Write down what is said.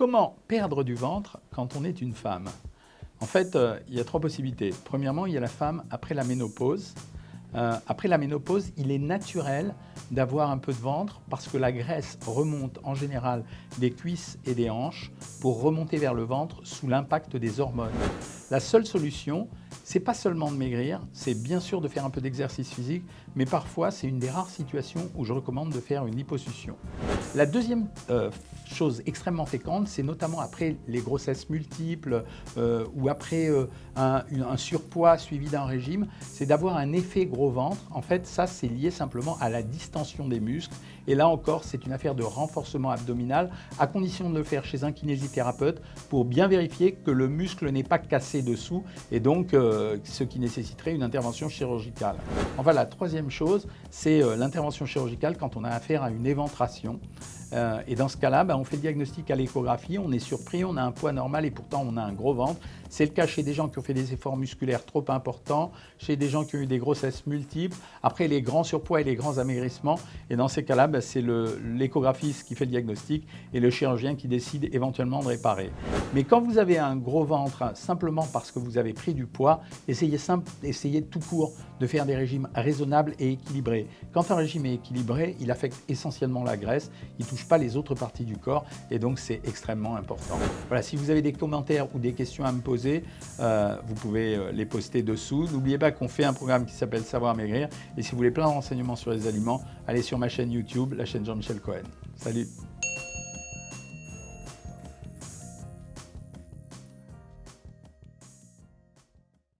comment perdre du ventre quand on est une femme? En fait, euh, il y a trois possibilités. Premièrement, il y a la femme après la ménopause. Euh, après la ménopause, il est naturel d'avoir un peu de ventre parce que la graisse remonte en général des cuisses et des hanches pour remonter vers le ventre sous l'impact des hormones. La seule solution, c'est pas seulement de maigrir, c'est bien sûr de faire un peu d'exercice physique, mais parfois c'est une des rares situations où je recommande de faire une liposuction. La deuxième euh, chose extrêmement fréquente, c'est notamment après les grossesses multiples euh, ou après euh, un, surpoids suivi d'un régime, c'est d'avoir un effet gros ventre. En fait, ça c'est lié simplement à la distension des muscles. Et là encore, c'est une affaire de renforcement abdominal, à condition de le faire chez un kinésithérapeute pour bien vérifier que le muscle n'est pas cassé dessous et donc euh, ce qui nécessiterait une intervention chirurgicale. Enfin, la troisième chose, c'est l'intervention chirurgicale quand on a affaire à une éventration. Euh, et dans ce cas-là, ben, on fait le diagnostic à l'échographie, on est surpris, on a un poids normal et pourtant on a un gros ventre. C'est le cas chez des gens qui ont fait des efforts musculaires trop importants, chez des gens qui ont eu des grossesses multiples, après les grands surpoids et les grands amaigrissements. Et dans ces cas-là, ben, c'est l'échographiste qui fait le diagnostic et le chirurgien qui décide éventuellement de réparer. Mais quand vous avez un gros ventre simplement parce que vous avez pris du poids, essayez, essayez tout court de faire des régimes raisonnables et équilibrés. Quand un régime est équilibré, il affecte essentiellement la graisse, il touche pas les autres parties du corps et donc c'est extrêmement important. Voilà, si vous avez des commentaires ou des questions à me poser, euh, vous pouvez euh, les poster dessous. N'oubliez pas qu'on fait un programme qui s'appelle Savoir Maigrir et si vous voulez plein de renseignements sur les aliments, allez sur ma chaîne YouTube, la chaîne Jean-Michel Cohen. Salut